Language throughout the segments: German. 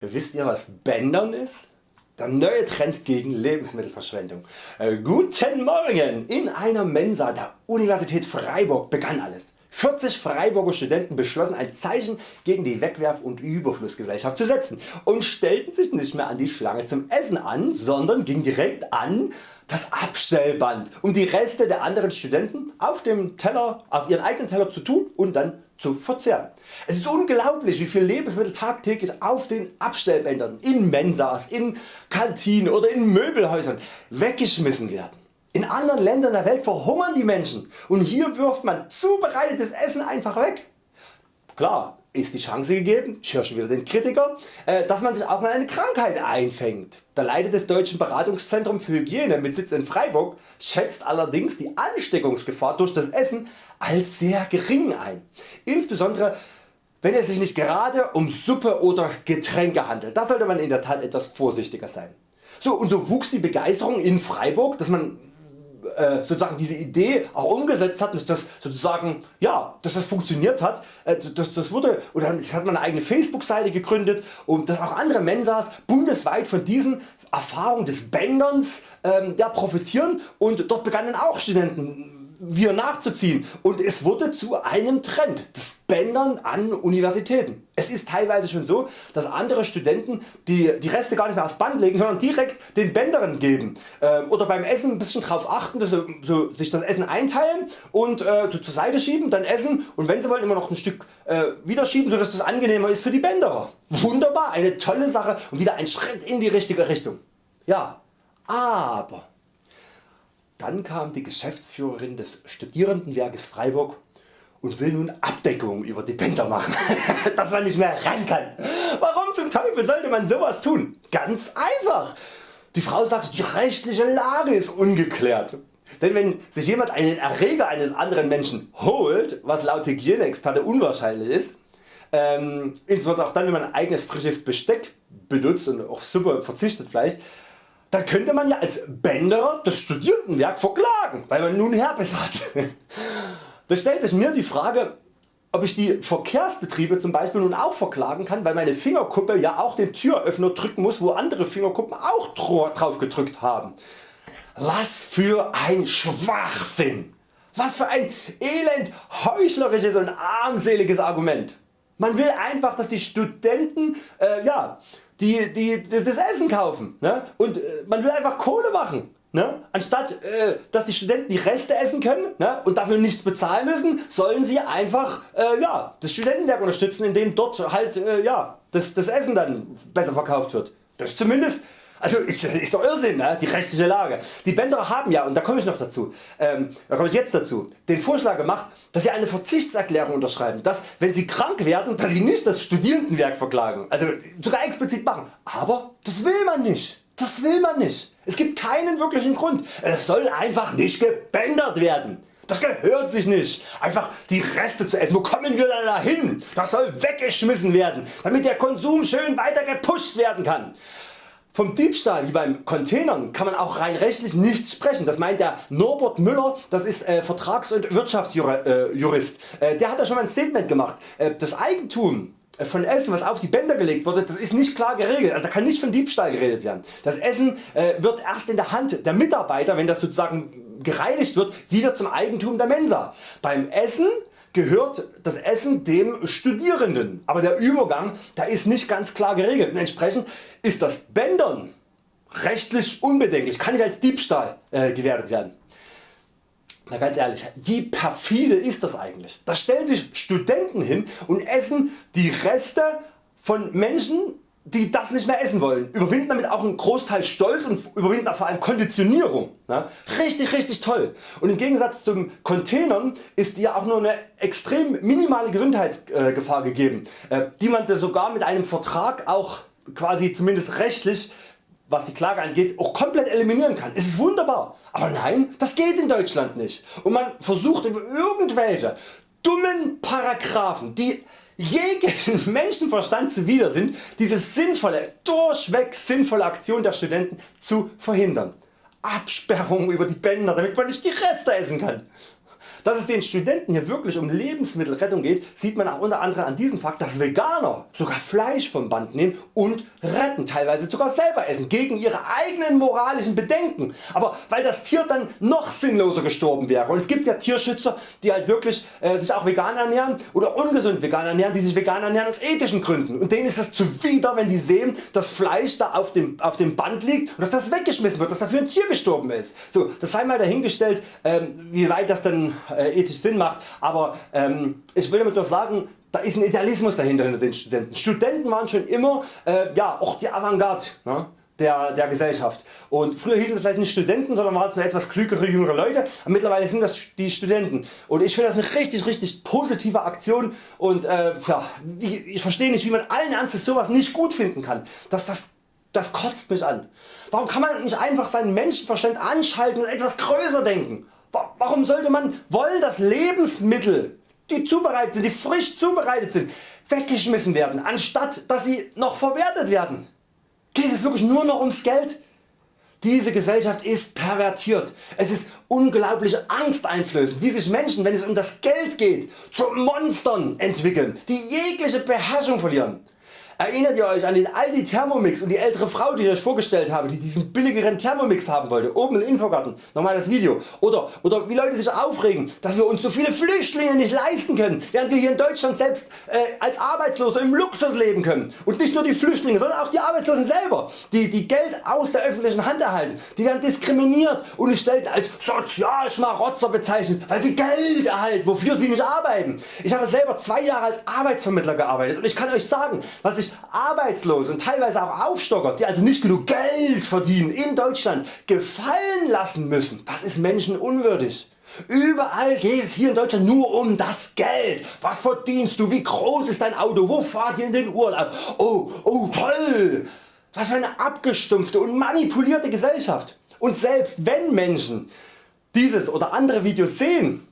Wisst ihr was Bändern ist? Der neue Trend gegen Lebensmittelverschwendung. Äh, guten Morgen! In einer Mensa der Universität Freiburg begann alles. 40 Freiburger Studenten beschlossen ein Zeichen gegen die Wegwerf- und Überflussgesellschaft zu setzen und stellten sich nicht mehr an die Schlange zum Essen an, sondern gingen direkt an das Abstellband, um die Reste der anderen Studenten auf dem Teller, auf ihren eigenen Teller zu tun und dann zu verzehren. Es ist unglaublich wie viel Lebensmittel tagtäglich auf den Abstellbändern, in Mensas, in Kantinen oder in Möbelhäusern weggeschmissen werden. In anderen Ländern der Welt verhungern die Menschen und hier wirft man zubereitetes Essen einfach weg. Klar ist die Chance gegeben, schon wieder den Kritiker, äh, dass man sich auch mal eine Krankheit einfängt. Der Leiter des Deutschen Beratungszentrums für Hygiene mit Sitz in Freiburg schätzt allerdings die Ansteckungsgefahr durch das Essen als sehr gering ein. Insbesondere wenn es sich nicht gerade um Suppe oder Getränke handelt. Da sollte man in der Tat etwas vorsichtiger sein. So, und so wuchs die Begeisterung in Freiburg, dass man äh, sozusagen diese Idee auch umgesetzt hat, das sozusagen ja, dass das funktioniert hat, äh, das, das wurde oder hat man eine eigene Facebook Seite gegründet und dass auch andere Mensas bundesweit von diesen Erfahrungen des Bänderns ähm, ja, profitieren und dort begannen auch Studenten wir nachzuziehen und es wurde zu einem Trend des Bändern an Universitäten. Es ist teilweise schon so, dass andere Studenten die, die Reste gar nicht mehr aufs Band legen, sondern direkt den Bändern geben ähm, oder beim Essen ein bisschen darauf achten, dass sie so, sich das Essen einteilen und äh, so zur Seite schieben, dann essen und wenn sie wollen immer noch ein Stück äh, wieder schieben, sodass das angenehmer ist für die Bänderer. Wunderbar, eine tolle Sache und wieder ein Schritt in die richtige Richtung. Ja, aber dann kam die Geschäftsführerin des Studierendenwerkes Freiburg und will nun Abdeckung über die Bänder machen, dass man nicht mehr ran kann. Warum zum Teufel sollte man sowas tun? Ganz einfach. Die Frau sagt die rechtliche Lage ist ungeklärt. Denn wenn sich jemand einen Erreger eines anderen Menschen holt, was laut Hygieneexperte unwahrscheinlich ist, ähm, insbesondere auch dann wenn man eigenes frisches Besteck benutzt und auf Suppe verzichtet vielleicht, dann könnte man ja als Bänderer das Studierendenwerk verklagen, weil man nun Herpes hat. Da stellt sich mir die Frage ob ich die Verkehrsbetriebe zum Beispiel nun auch verklagen kann, weil meine Fingerkuppe ja auch den Türöffner drücken muss, wo andere Fingerkuppen auch drauf gedrückt haben. Was für ein Schwachsinn! Was für ein elend heuchlerisches und armseliges Argument. Man will einfach dass die Studenten äh, ja, die, die das Essen kaufen ne? und äh, man will einfach Kohle machen. Ne? Anstatt äh, dass die Studenten die Reste essen können ne? und dafür nichts bezahlen müssen, sollen sie einfach äh, ja, das Studentenwerk unterstützen, indem dort halt äh, ja, das, das Essen dann besser verkauft wird. Das zumindest also ist, ist doch Irrsinn ne? die rechtliche Lage. Die Bänderer haben ja, und da komme ich noch dazu, ähm, da komme ich jetzt dazu, den Vorschlag gemacht, dass sie eine Verzichtserklärung unterschreiben, dass wenn sie krank werden, dass sie nicht das Studierendenwerk verklagen, also sogar explizit machen. Aber das will man nicht. Das will man nicht. Es gibt keinen wirklichen Grund. Es soll einfach nicht gebändert werden. Das gehört sich nicht, einfach die Reste zu essen. Wo kommen wir da hin? Das soll weggeschmissen werden, damit der Konsum schön weiter gepusht werden kann. Vom Diebstahl wie beim Containern kann man auch rein rechtlich nicht sprechen. Das meint der Norbert Müller, das ist äh, Vertrags- und Wirtschaftsjurist. Äh, der hat da schon mal ein Statement gemacht. Äh, das Eigentum äh, von Essen was auf die Bänder gelegt wurde, das ist nicht klar geregelt, also da kann nicht von Diebstahl geredet werden. Das Essen äh, wird erst in der Hand der Mitarbeiter, wenn das sozusagen gereinigt wird, wieder zum Eigentum der Mensa. Beim Essen gehört das Essen dem Studierenden, aber der Übergang da ist nicht ganz klar geregelt und entsprechend ist das Bändern rechtlich unbedenklich, kann nicht als Diebstahl äh, gewertet werden. Na ganz ehrlich, wie perfide ist das eigentlich? Da stellen sich Studenten hin und essen die Reste von Menschen die das nicht mehr essen wollen, überwinden damit auch einen Großteil Stolz und überwinden vor allem Konditionierung. Ja? Richtig richtig toll. Und im Gegensatz zum Containern ist ja auch nur eine extrem minimale Gesundheitsgefahr gegeben, äh, die man sogar mit einem Vertrag auch quasi zumindest rechtlich was die Klage angeht auch komplett eliminieren kann. Es ist wunderbar. Aber nein, das geht in Deutschland nicht. Und man versucht über irgendwelche dummen Paragraphen, die jeglichen Menschenverstand zuwider sind, diese sinnvolle, durchweg sinnvolle Aktion der Studenten zu verhindern. Absperrung über die Bänder, damit man nicht die Reste essen kann. Dass es den Studenten hier wirklich um Lebensmittelrettung geht, sieht man auch unter anderem an diesem Fakt, dass Veganer sogar Fleisch vom Band nehmen und retten, teilweise sogar selber essen, gegen ihre eigenen moralischen Bedenken. Aber weil das Tier dann noch sinnloser gestorben wäre und es gibt ja Tierschützer die halt wirklich äh, sich auch vegan ernähren oder ungesund vegan ernähren, die sich vegan ernähren aus ethischen Gründen und denen ist es zuwider wenn die sehen dass Fleisch da auf dem, auf dem Band liegt und dass das weggeschmissen wird, dass dafür ein Tier gestorben ist. So, das sei mal dahingestellt ähm, wie weit das dann äh, ethisch Sinn macht, aber ähm, ich will damit nur sagen da ist ein Idealismus dahinter hinter den Studenten. Studenten waren schon immer äh, ja, auch die Avantgarde. Ne? Der, der, Gesellschaft. Und früher hießen es vielleicht nicht Studenten, sondern waren es etwas klügere jüngere Leute. Aber mittlerweile sind das die Studenten. Und ich finde das eine richtig richtig positive Aktion und äh, ja, ich, ich verstehe nicht wie man allen Ernstes sowas nicht gut finden kann. Das, das, das kotzt mich an. Warum kann man nicht einfach seinen Menschenverstand anschalten und etwas größer denken? Warum sollte man wollen dass Lebensmittel die zubereitet sind, die frisch zubereitet sind, weggeschmissen werden, anstatt dass sie noch verwertet werden? Geht es wirklich nur noch ums Geld? Diese Gesellschaft ist pervertiert. Es ist unglaublich angsteinflößend wie sich Menschen wenn es um das Geld geht zu Monstern entwickeln, die jegliche Beherrschung verlieren. Erinnert ihr Euch an den Aldi Thermomix und die ältere Frau die ich Euch vorgestellt habe, die diesen billigeren Thermomix haben wollte, oben im Infogarten, nochmal das Video. Oder, oder wie Leute sich aufregen, dass wir uns so viele Flüchtlinge nicht leisten können, während wir hier in Deutschland selbst äh, als Arbeitslose im Luxus leben können. Und nicht nur die Flüchtlinge, sondern auch die Arbeitslosen selber, die, die Geld aus der öffentlichen Hand erhalten. Die werden diskriminiert und nicht selten als Sozialschmarotzer bezeichnet, weil sie Geld erhalten, wofür sie nicht arbeiten. Ich habe selber zwei Jahre als Arbeitsvermittler gearbeitet und ich kann Euch sagen, was ich sich Arbeitslose und teilweise auch Aufstocker, die also nicht genug Geld verdienen in Deutschland, gefallen lassen müssen. Das ist menschenunwürdig. Überall geht es hier in Deutschland nur um das Geld. Was verdienst du? Wie groß ist dein Auto? Wo fahrt ihr in den Urlaub? Oh, oh toll! Was für eine abgestumpfte und manipulierte Gesellschaft. Und selbst wenn Menschen dieses oder andere Videos sehen,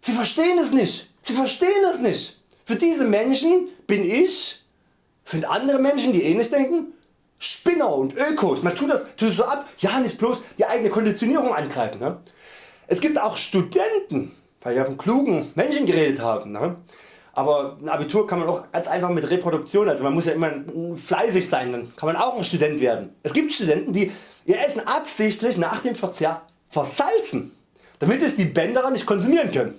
sie verstehen es nicht. Sie verstehen es nicht. Für diese Menschen bin ich sind andere Menschen die ähnlich denken? Spinner und Ökos, man tut das, tut so ab, ja nicht bloß die eigene Konditionierung angreifen. Ne? Es gibt auch Studenten, weil wir von klugen Menschen geredet haben. Ne? Aber ein Abitur kann man auch ganz einfach mit Reproduktion, also man muss ja immer fleißig sein, dann kann man auch ein Student werden. Es gibt Studenten die ihr Essen absichtlich nach dem Verzehr versalzen, damit es die Bänderer nicht konsumieren können.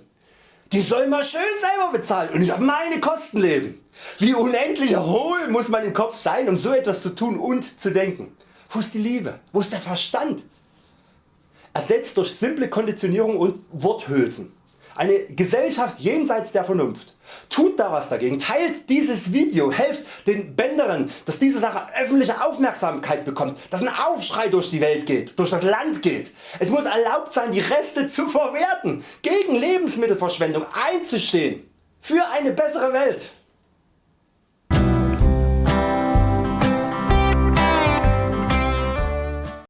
Die sollen mal schön selber bezahlen und nicht auf meine Kosten leben. Wie unendlich hohl muss man im Kopf sein um so etwas zu tun und zu denken. Wo ist die Liebe? Wo ist der Verstand? Ersetzt durch simple Konditionierung und Worthülsen. Eine Gesellschaft jenseits der Vernunft. Tut da was dagegen, teilt dieses Video, helft den Bänderern dass diese Sache öffentliche Aufmerksamkeit bekommt, dass ein Aufschrei durch die Welt geht, durch das Land geht. Es muss erlaubt sein die Reste zu verwerten, gegen Lebensmittelverschwendung einzustehen, für eine bessere Welt.